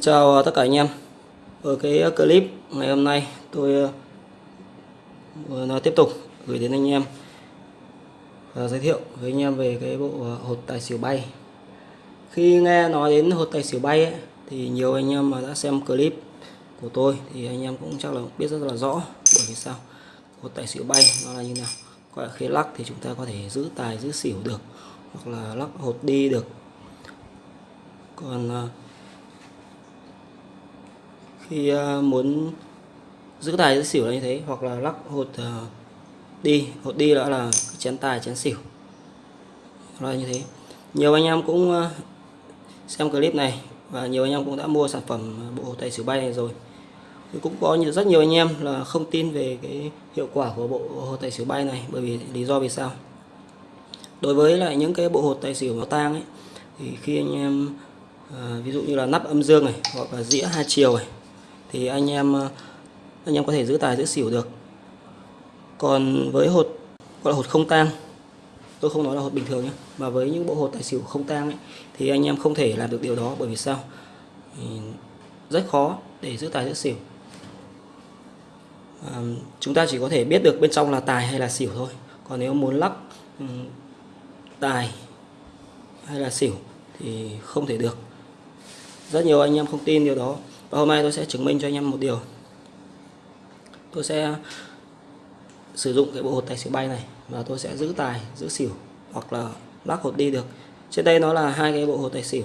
Chào tất cả anh em. Ở cái ờ, clip ngày hôm nay tôi ờ, nói tiếp tục gửi đến anh em và giới thiệu với anh em về cái bộ ờ, hột tài xỉu bay. Khi nghe nói đến hột tài xỉu bay ấy, thì nhiều anh em mà đã xem clip của tôi thì anh em cũng chắc là biết rất là rõ bởi vì sao. Hột tài xỉu bay nó là như nào. Gọi là khi lắc thì chúng ta có thể giữ tài giữ xỉu được hoặc là lắc hột đi được. Còn khi ờ, muốn giữ tài giữ xỉu là như thế hoặc là lắc hột ờ, đi. Hột đi đó là chén tài chén xỉu. Là như thế. Nhiều anh em cũng ờ, xem clip này và nhiều anh em cũng đã mua sản phẩm bộ tài xỉu bay này rồi. Thì cũng có rất nhiều anh em là không tin về cái hiệu quả của bộ hột tài xỉu bay này bởi vì lý do vì sao? Đối với lại những cái bộ hột tài xỉu nó tang ấy thì khi anh em à, ví dụ như là nắp âm dương này hoặc là dĩa hai chiều này thì anh em ờ, anh em có thể giữ tài giữ xỉu được. Còn với hột gọi là hột không tang tôi không nói là hột bình thường nhé mà với những bộ hột tài xỉu không tang ấy, thì anh em không thể làm được điều đó bởi vì sao? Rất khó để giữ tài giữ xỉu. À, chúng ta chỉ có thể biết được bên trong là tài hay là xỉu thôi. Còn nếu muốn lắc ừ, tài hay là xỉu thì không thể được. Rất nhiều anh em không tin điều đó và hôm nay tôi sẽ chứng minh cho anh em một điều. Tôi sẽ sử dụng cái bộ hột tài xỉu bay này và tôi sẽ giữ tài giữ xỉu hoặc là lắc hột đi được. Trên đây nó là hai cái bộ hột tài xỉu.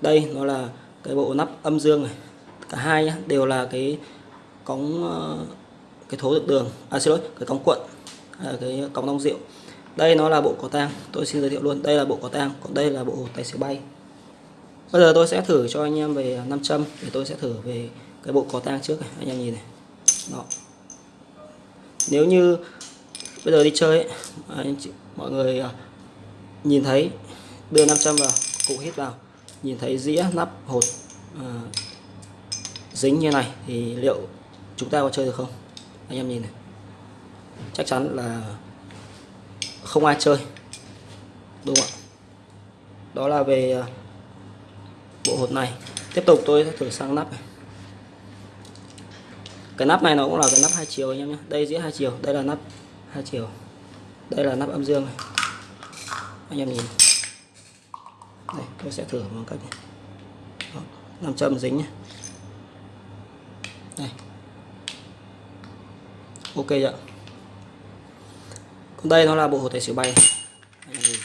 Đây nó là cái bộ nắp âm dương này. Cả hai nhá, đều là cái cống ờ, cái thố được đường. À xin lỗi cái cống cuộn à, cái cống đông rượu. Đây nó là bộ có tang tôi xin giới thiệu luôn đây là bộ có tang còn đây là bộ tài xỉu bay bây giờ tôi sẽ thử cho anh em về nam châm để tôi sẽ thử về cái bộ có tang trước này. Anh em nhìn này. Đó. Nếu như bây giờ đi chơi ấy, anh chị, mọi người à, nhìn thấy đưa nam châm vào cụ hít vào nhìn thấy dĩa nắp hột à, dính như này thì liệu chúng ta có chơi được không? Anh em nhìn này. Chắc chắn là không ai chơi đúng không ạ? Đó là về à, bộ hột này. Tiếp tục tôi sẽ thử sang nắp này. Cái nắp này nó cũng là cái nắp hai chiều anh em nhé. Đây dĩa hai chiều đây là nắp hai chiều. Đây là nắp âm dương này. Anh em nhìn. Đây tôi sẽ thử bằng cách này. Đó, làm châm dính nhé. Đây. Ok ạ. Còn đây nó là bộ hột tài xỉu bay. Anh em nhìn.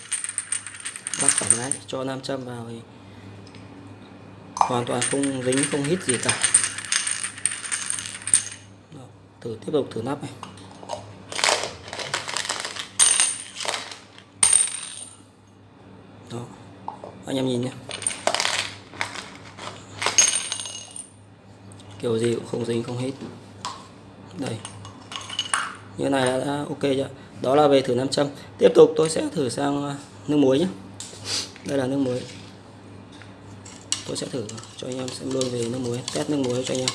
Bắt tổng mái cho nam châm vào thì hoàn toàn không dính không hít gì cả. Đó, thử tiếp tục thử nắp này. Đó. anh em nhìn nhé. Kiểu gì cũng không dính không hít. Đây. Như này đã ok chưa? Đó là về thử nam châm. Tiếp tục tôi sẽ thử sang à, nước muối nhé. Đây là nước muối tôi sẽ thử cho anh em xem luôn về nước muối, test nước muối cho anh em.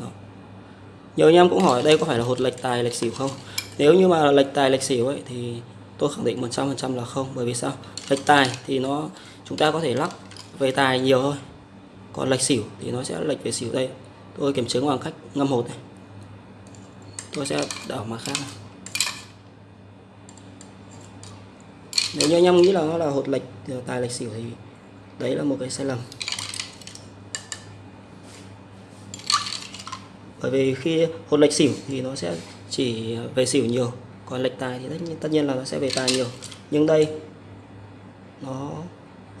Đó. nhiều anh em cũng hỏi đây có phải là hột lệch tài, lệch xỉu không? Nếu như mà lệch tài, lệch xỉu ấy, thì tôi khẳng định 100% là không. Bởi vì sao? Lệch tài thì nó, chúng ta có thể lắc về tài nhiều thôi. Còn lệch xỉu thì nó sẽ lệch về xỉu đây. Tôi kiểm chứng bằng cách ngâm hột này. Tôi sẽ đảo mặt khác này. Nếu như anh em nghĩ là nó là hột lệch tài lệch xỉu thì đấy là một cái sai lầm. Bởi vì khi hột lệch xỉu thì nó sẽ chỉ về xỉu nhiều còn lệch tài thì tất nhiên, là nó sẽ về tài nhiều. Nhưng đây nó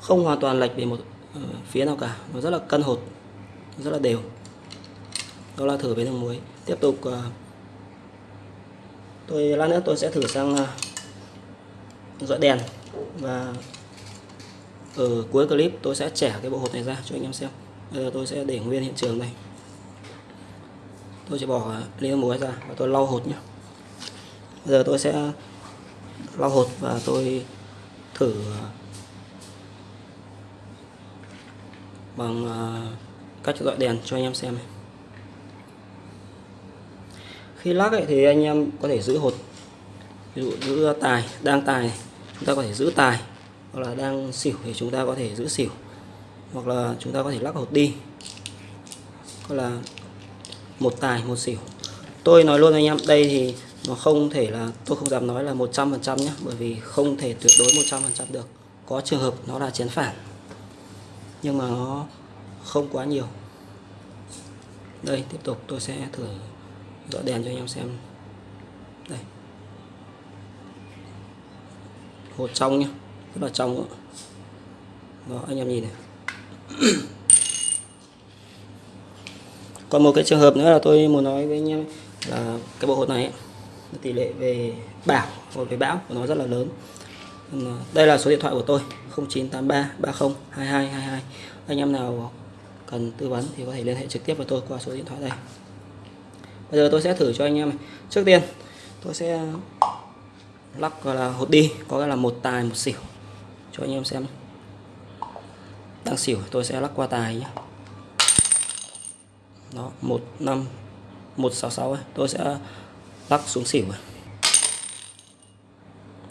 không hoàn toàn lệch về một ờ, phía nào cả. Nó rất là cân hột rất là đều. Đó là thử với đường muối. Tiếp tục ờ, tôi lát nữa tôi sẽ thử sang ờ, dọi đèn. Và ở cuối clip tôi sẽ trẻ cái bộ hột này ra cho anh em xem. Bây giờ tôi sẽ để nguyên hiện trường này tôi sẽ bỏ lia muối ra và tôi lau hột nhé bây giờ tôi sẽ lau hột và tôi thử ờ, bằng ờ, cách dọi đèn cho anh em xem khi lắc ấy, thì anh em có thể giữ hột ví dụ giữ tài đang tài chúng ta có thể giữ tài, hoặc là đang xỉu thì chúng ta có thể giữ xỉu, hoặc là chúng ta có thể lắc hột đi. Hoặc là một tài, một xỉu. Tôi nói luôn anh em, đây thì nó không thể là, tôi không dám nói là 100% nhé bởi vì không thể tuyệt đối 100% được. Có trường hợp nó là chén phản, nhưng mà nó không quá nhiều. Đây, tiếp tục, tôi sẽ thử dọa đèn cho anh em xem. Đây hột trong nhá rất là trong đó. đó anh em nhìn này. Còn một cái trường hợp nữa là tôi muốn nói với anh em là cái bộ hột này ấy, tỷ lệ về bảo hoặc về bão của nó rất là lớn. Đây là số điện thoại của tôi 0983 30 22 22 anh em nào cần tư vấn thì có thể liên hệ trực tiếp với tôi qua số điện thoại đây. Bây giờ tôi sẽ thử cho anh em trước tiên tôi sẽ lắc gọi là hột đi có nghĩa là một tài một xỉu. Cho anh em xem. Đang xỉu tôi sẽ lắc qua tài nhé. Đó một năm một sáu sáu tôi sẽ lắc xuống xỉu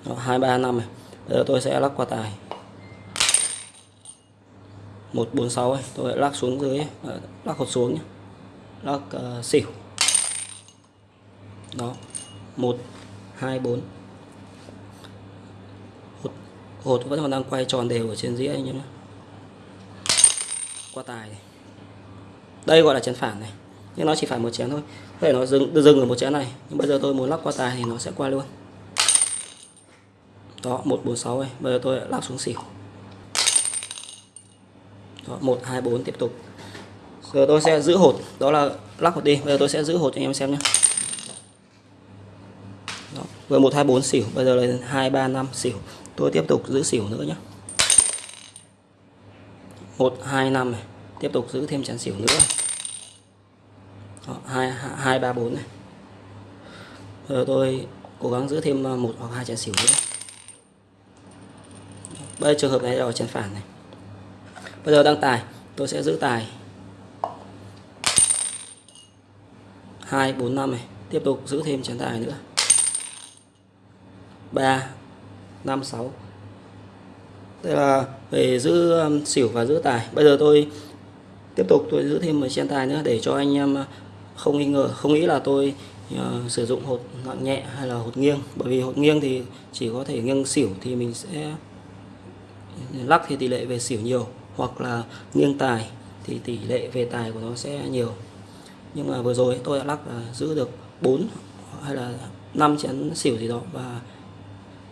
đó, hai ba năm này bây giờ tôi sẽ lắc qua tài. 146 sáu, tôi lắc xuống dưới ờ, lắc hột xuống nhé. Lắc uh, ờ, xỉu. Đó 1 2 4 hột, vẫn còn đang quay tròn đều ở trên dĩa anh em nhé qua tài này. đây gọi là chén phản này. Nhưng nó chỉ phải một chén thôi. Có thể nó dừng dừng ở một chén này. Nhưng bây giờ tôi muốn lắc qua tài thì nó sẽ qua luôn. Đó 146 này bây giờ tôi lắc xuống xỉu. Đó, 1 2 4 tiếp tục. Giờ tôi sẽ giữ hột. Đó là lắc hột đi. Bây giờ tôi sẽ giữ hột cho anh em xem nhé đó, vừa 124 xỉu. Bây giờ là 2 3 5 xỉu tôi tiếp tục giữ xỉu nữa nhé 1 2 5 này. Tiếp tục giữ thêm chén xỉu nữa. Đó, 2 2 3 4 này. Bây giờ tôi cố gắng giữ thêm ờ, một hoặc hai chén xỉu nữa. Bây giờ trường hợp này là chén phản này. Bây giờ đăng tài. Tôi sẽ giữ tài. 2 4 5 này. Tiếp tục giữ thêm chén tài nữa. 3 5 6 đây là về giữ um, xỉu và giữ tài. Bây giờ tôi tiếp tục tôi giữ thêm một chén tài nữa để cho anh em uh, không nghi ngờ không nghĩ là tôi uh, sử dụng hột nặng nhẹ hay là hột nghiêng. Bởi vì hột nghiêng thì chỉ có thể nghiêng xỉu thì mình sẽ lắc thì tỷ lệ về xỉu nhiều hoặc là nghiêng tài thì tỷ lệ về tài của nó sẽ nhiều. Nhưng mà vừa rồi tôi đã lắc là giữ được 4 hay là 5 chén xỉu gì đó và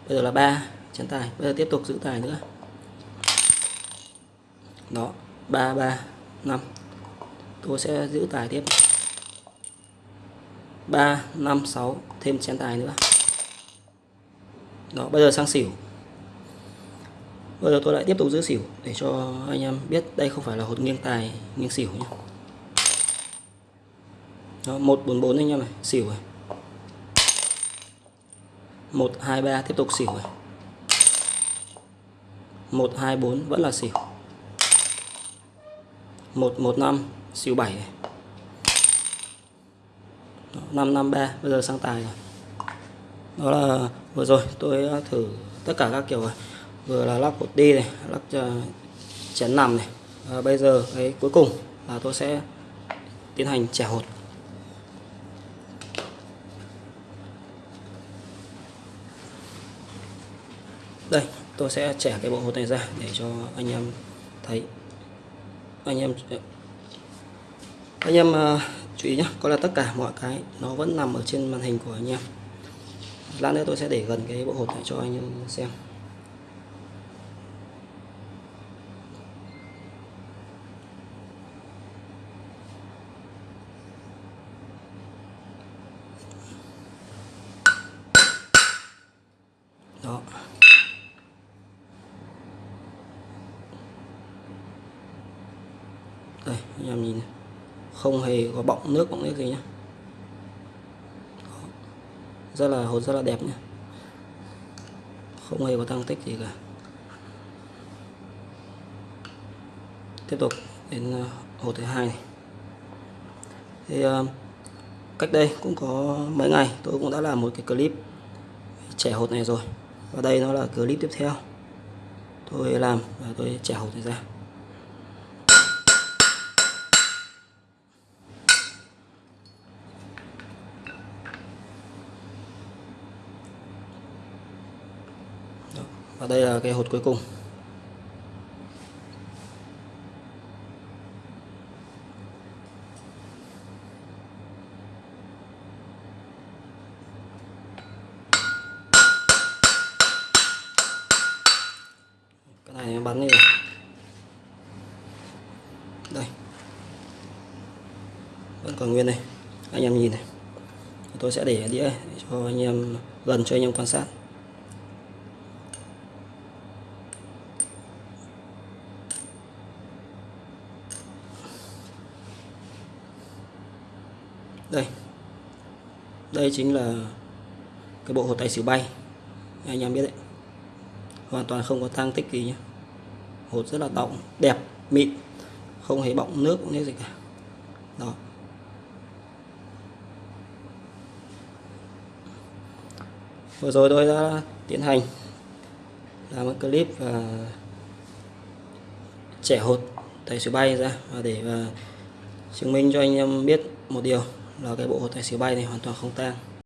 bây giờ là 3 chén tài. Bây giờ tiếp tục giữ tài nữa. Đó 3 3 5 tôi sẽ giữ tài tiếp. 3 5 6 thêm chén tài nữa. Đó bây giờ sang xỉu. Bây giờ tôi lại tiếp tục giữ xỉu để cho anh em biết đây không phải là hột nghiêng tài nghiêng xỉu nhé. Đó, 144 anh em này xỉu này. 123 tiếp tục xỉu này 124 vẫn là xỉu. 115 xỉu 7 này 553 bây giờ sang tài rồi. Đó là vừa rồi tôi thử tất cả các kiểu rồi. Vừa là lắp cột đi này lắp ờ, chén nằm này. Và bây giờ cái cuối cùng là tôi sẽ tiến hành trẻ hột. Đây tôi sẽ trẻ cái bộ hột này ra để cho anh em thấy. Anh em anh em uh, chú ý nhé có là tất cả mọi cái nó vẫn nằm ở trên màn hình của anh em. Lát nữa tôi sẽ để gần cái bộ hột này cho anh em xem đó đây, anh em nhìn không hề có bọng nước bọng nước gì nhé rất là, hột rất là đẹp nhá. Không hề có tăng tích gì cả. Tiếp tục đến ờ, hồ thứ hai này. Thì ờ, cách đây cũng có mấy ngày, tôi cũng đã làm một cái clip trẻ hột này rồi. Và đây nó là clip tiếp theo. Tôi làm và tôi trẻ hột này ra. Đây là cái hột cuối cùng. Cái này bắn đi rồi đây. Vẫn còn nguyên này anh em nhìn này. Tôi sẽ để đĩa cho anh em, gần cho anh em quan sát. Đây. Đây chính là cái bộ hột tài xỉu bay. Anh em biết đấy. Hoàn toàn không có tăng tích gì nhé hột rất là động đẹp, mịn. Không hề bọng nước cũng như gì cả. Đó. Vừa rồi tôi đã tiến hành làm một clip và trẻ hột tài xỉu bay ra và để và chứng minh cho anh em biết một điều là cái bộ hột tài xỉu bay này hoàn toàn không tang.